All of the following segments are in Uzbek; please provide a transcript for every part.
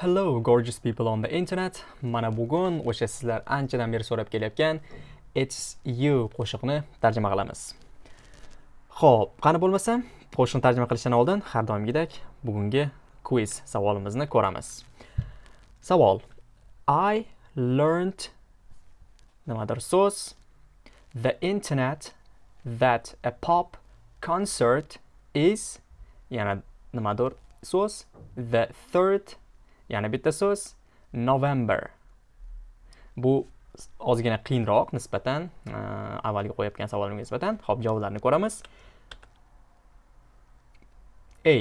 Hello gorgeous people on the internet. Mana bugun o'sha sizlar anchadan beri so'rab kelayotgan It's you qo'shiqni tarjima qilamiz. Xo'p, qani bo'lmasa, qo'shiqni tarjima qilishdan oldin har doimgidek bugungi quiz savolimizni ko'ramiz. Savol: I learned nimadir so'z the internet that a pop concert is yana nimadir so'z the third yana bitta so'z november. Bu ozgina qiyinroq nisbatan e, avvalgi qo'yayotgan savolimga nisbatan ho'p javoblarni ko'ramiz. A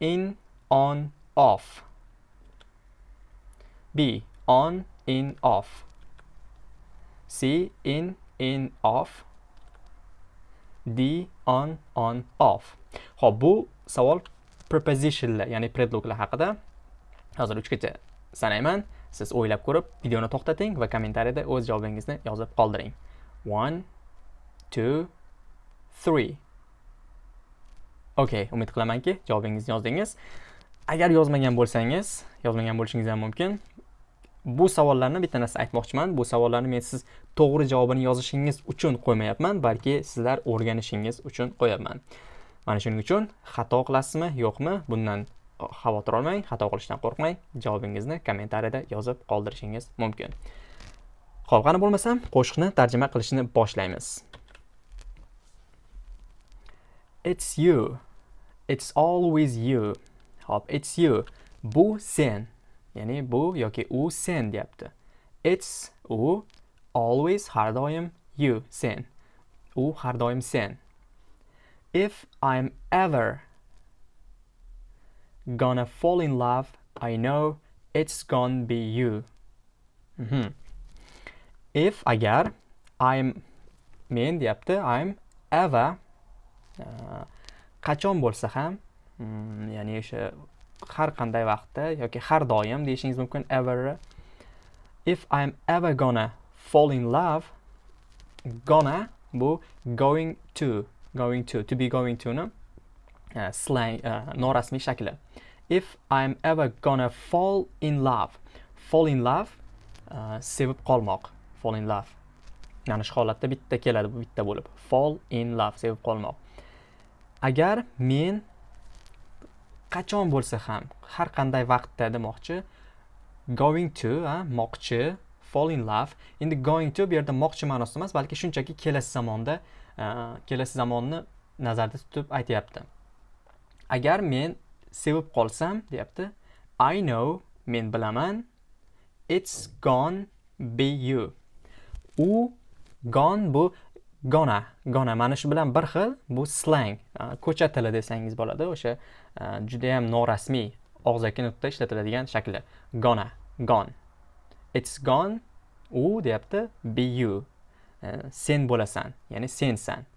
in on off. B on in off. C in in off. D on on off. Ho'p bu savol prepositionlar ya'ni predloglar haqida hozir uchgacha sanayman. Siz o'ylab ko'rib videoni to'xtating va kommentariyada o'z javobingizni yozib qoldiring. One two three. Okay umid qilamanki javobingizni yozdingiz. Agar yozmagan bo'lsangiz yozmagan bo'lishingiz ham mumkin. Bu savollarni bitta narsa aytmoqchiman. Bu savollarni men siz to'g'ri javobini yozishingiz uchun qo'ymayapman balki sizlar o'rganishingiz uchun qo'yapman. Mana shuning uchun xato qilasizmi yo'qmi? Bundan xavotir olmang xato qilishdan qo'rqmang. Javobingizni kommentariyada yozib qoldirishingiz mumkin. Ho'p qani bo'lmasam qo'shiqni tarjima qilishni boshlaymiz. It's you. It's always you. Hop it's you. Bu sen. Ya'ni bu yoki u sen deyapti. It's u always har doim you sen. U har doim sen. If i'm ever gonna fall in love, I know it's gonna be you. Mm -hmm. If agar I'm men deyapti, I'm ever uh, qachon bo'lsa ham, mm, ya'ni o'sha har qanday vaqtda yoki har doim deyishingiz mumkin ever. If I'm ever gonna fall in love, gonna bu going to, going to, to be going to, no? Э, slang uh, norasmiy shakli if I'm ever gonna fall in love fall in love uh, sevib qolmoq. Fall in love. Mana shu holatda bitta keladi bu bitta bo'lib. Fall in love sevib qolmoq. Agar men qachon bo'lsa ham har qanday vaqtda demoqchi going to moqchi fall in love. Endi going to bu yerda moqchi ma'nosida emas balki shunchaki kelasi zamonda e, kelasi zamonni nazarda tutib aytyapti. Agar men sevib qolsam deyapti i know men bilaman it's gone be you. U gone bu gona gona mana shu bilan bir xil bu slang ko'cha tili desangiz bo'ladi o'sha judayam norasmiy og'zaki nutqda ishlatiladigan shakli. Gona gone. It's gone u deyapti be you. Sen bo'lasan ya'ni sensan.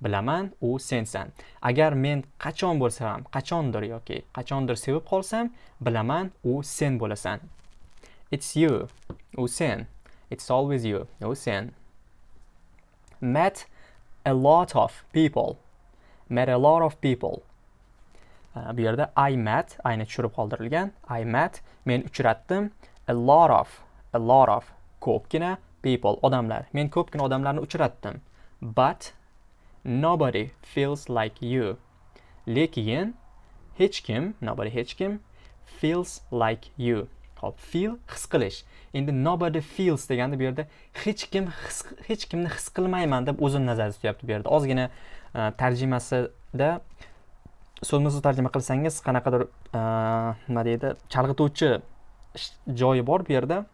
Bilaman u sensan. Agar men qachon bo'lsa ham qachondir yoki qachondir sevib qolsam bilaman u sen bo'lasan. It's you u sen. It's always you u sen. Met a lot of people. Met a lot of people. Uh, bu yerda i met ayni tushirib qoldirilgan. I met men uchratdim. A lot of a lot of ko'pgina people odamlar. Men ko'pgina odamlarni uchratdim. But nobody feels like you. Lekin hech kim nobody hech kim feels like you. Hop feel his qilish. Endi nobody feels deganda bu yerda hech kim hech kimni his qilmayman deb o'zini nazarda tutyapti bu yerda. Ozgina e, tarjimasida so'zma so'z tarjima qilsangiz qanaqadir e, nima deydi chalg'ituvchi joyi bor bu yerda.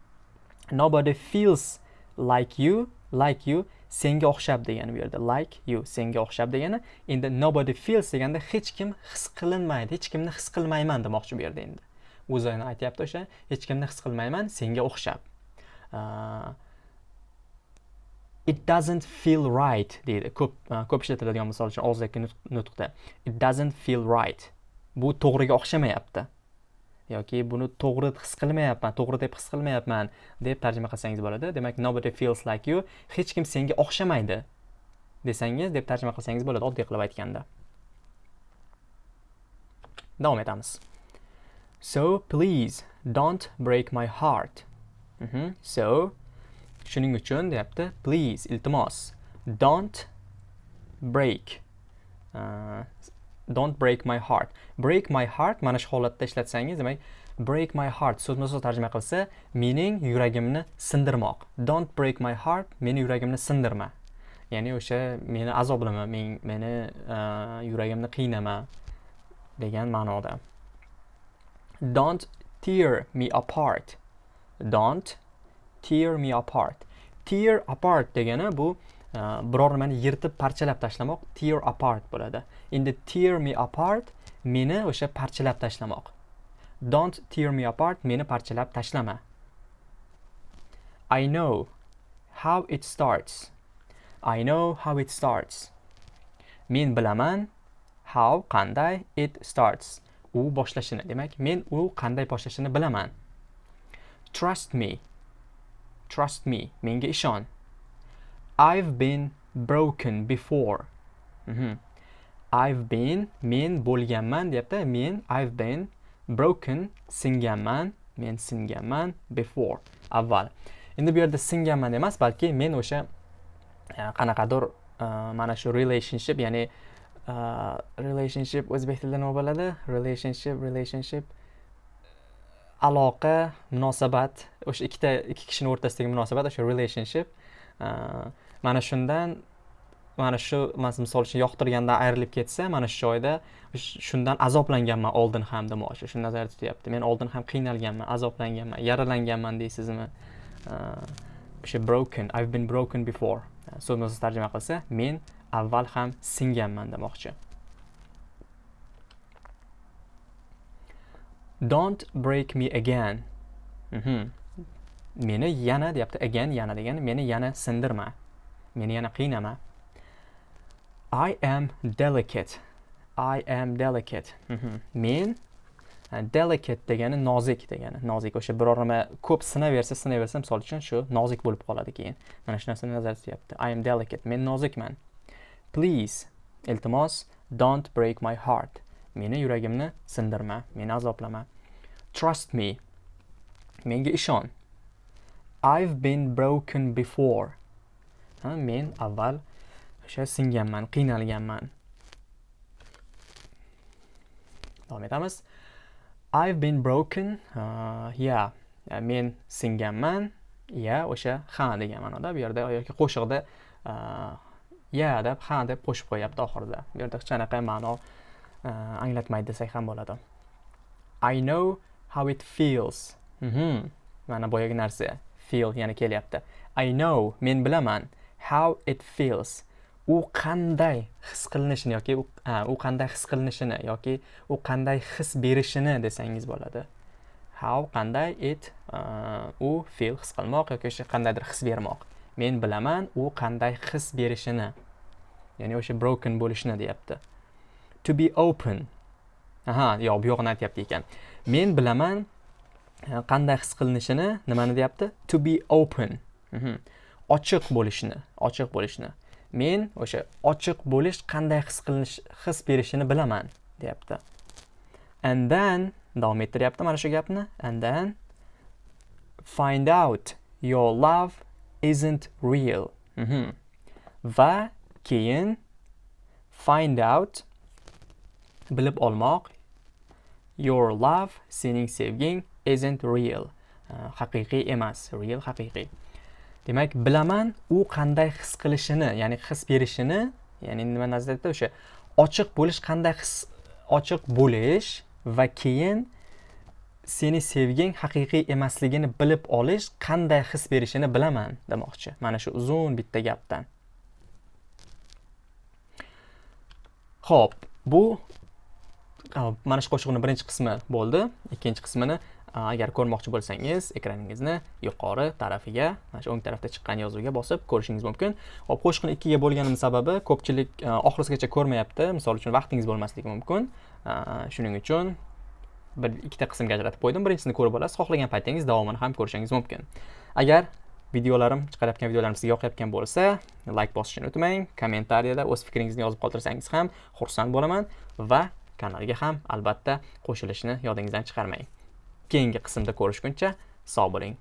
Nobody feels like you like you senga o'xshab degani bu yerda. Like you senga o'xshab degani. Endi nobody feels deganda hech kim his qilinmaydi hech kimni his qilmayman demoqchi bu yerda endi. O'zini aytyapti o'sha hech kimni his qilmayman senga o'xshab. Uh, it doesn't feel right deydi. Ko'p uh, ko'p ishlatiladigan misol uchun og'zaki nutqda. It doesn't feel right. Bu to'g'riga o'xshamayapti. Yoki buni to'g'ri his qilmayapman to'g'ri deb his qilmayapman deb tarjima qilsangiz bo'ladi. Demak nobody feels like you hech kim senga o'xshamaydi desangiz deb tarjima qilsangiz bo'ladi oddiy qilib aytganda. Davom etamiz. So please don't break my heart. Mhm. so shuning uchun deyapti please iltimos don't break uh, don't break my heart. Break my heart mana shu holatda ishlatsangiz demak break my heart so'zma so'z tarjima qilsa mening yuragimni sindirmoq. Don't break my heart meni yuragimni sindirma. Ya'ni o'sha meni azoblama men meni uh, yuragimni qiynama degan ma'noda. Don't tear me apart. Don't tear me apart. Tear apart degani bu uh, Э, biror nimani yirtib parchalab tashlamoq tear apart bo'ladi. Endi tear me apart meni o'sha parchalab tashlamoq. Don't tear me apart meni parchalab tashlama. I know how it starts. I know how it starts. Men bilaman how qanday it starts. U boshlashini demak men u qanday boshlashini bilaman. Trust me. Trust me. Menga ishon. I've been broken before. Mm -hmm. i've been men bo'lganman deyapti. Men i've been broken singanman men singanman before. Avval. Endi bu yerda singanman emas balki men o'sha e, qanaqadir e, mana shu relationship ya'ni e, relationship o'zbek tilida nima bo'ladi? Relationship relationship aloqa munosabat o'sha ikkita ikki kishini o'rtasidagi munosabat o'sha relationship. Mana shundan mana shu misol uchun yoqtirgandan ayrilib ketsa mana shu joyda shundan azoblanganman oldin ham demoqchi. Shuni nazarda tutyapti men oldin ham qiynalganman azoblanganman yaralanganman deysizmi? O'sha broken i've been broken before. So'zma so'z tarjima qilsa men avval ham singanman demoqchi. Don't break me again. Mm -hmm. Meni yana deyapti again yana degani meni yana sindirma meni yana qiynama I am delicate. I am delicate. Mhm. Men e, delicate degani nozik degani. Nozik o'sha biror nima ko'p sinaversa, sinaversa misol uchun shu nozik bo'lib qoladi keyin. Mana shu narsani nazarda tutyapti. I am delicate. Men nozikman. Please, iltimos, don't break my heart. Meni yuragimni sindirma, meni azoblama. Trust me. Menga ishon. I've been broken before. Ha, men avval o'sha singanman qiynalganman. Davom etamiz. I've been broken uh, yeah men singanman ya o'sha ha degan ma'noda bu yerda yoki qo'shiqda uh, ya deb ha deb qo'shib qo'yapti oxirida. Bu yerda hech qanaqa ma'no uh, anglatmaydi desak ham bo'ladi. I know how it feels. Mm mana boyagi narsa. Feel yana kelyapti. I know men bilaman how it feels. U qanday his qilinishini yoki u qanday his qilinishini yoki u qanday his berishini desangiz bo'ladi. How qanday it uh, u feel his qilmoq yoki o'sha qandaydir his bermoq. Men bilaman u qanday his berishini ya'ni o'sha broken bo'lishini deyapti. To be open. Aha yo'q bu yog'ini aytyapti ekan. Men bilaman Э, qanday his qilinishini nimani deyapti? To be open. Mhm. ochiq bo'lishni ochiq bo'lishni men o'sha ochiq bo'lish qanday his qilinish his berishini bilaman deyapti. And then davom ettiryapti mana shu gapni. And then find out your love isn't real. Mm -hmm. va keyin find out bilib olmoq your love sening sevging isn't real. Uh, haqiqiy emas real haqiqiy. Demak bilaman u qanday his qilishini ya'ni his berishini ya'ni nima nazarda o'sha ochiq bo'lish qanday his ochiq bo'lish va keyin seni sevging haqiqiy emasligini bilib olish qanday his berishini bilaman demoqchi. Mana shu uzun bitta gapdan. Ho'p bu oh, mana shu qo'shiqni birinchi qismi bo'ldi. Ikkinchi qismini agar ko'rmoqchi bo'lsangiz ekraningizni yuqori tarafiga mana shu o'ng tarafda chiqqan yozuvga bosib ko'rishingiz mumkin. Hop qo'shiqni ikkiga bo'lganim sababi ko'pchilik e, oxirigacha ko'rmayapti. Misol uchun vaqtingiz bo'lmasligi mumkin. E, shuning uchun bir ikkita qismga ajratib qo'ydim. Birinchisini ko'rib olasiz xohlagan paytingiz davomini ham ko'rishingiz mumkin. Agar videolarim chiqarayotgan videolarim sizga yoqayotgan bo'lsa layk bosishni unutmang kommentariyada o'z fikringizni yozib qoldirsangiz ham xursand bo'laman va kanalga ham albatta qo'shilishni yodingizdan chiqarmang. Keyingi qismda ko'rishguncha sog' bo'ling.